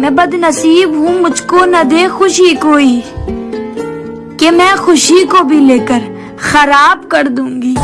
मैं बदनसीब हूँ, मुझको न दे खुशी कोई। कि मैं खुशी को भी लेकर खराब कर दूँगी।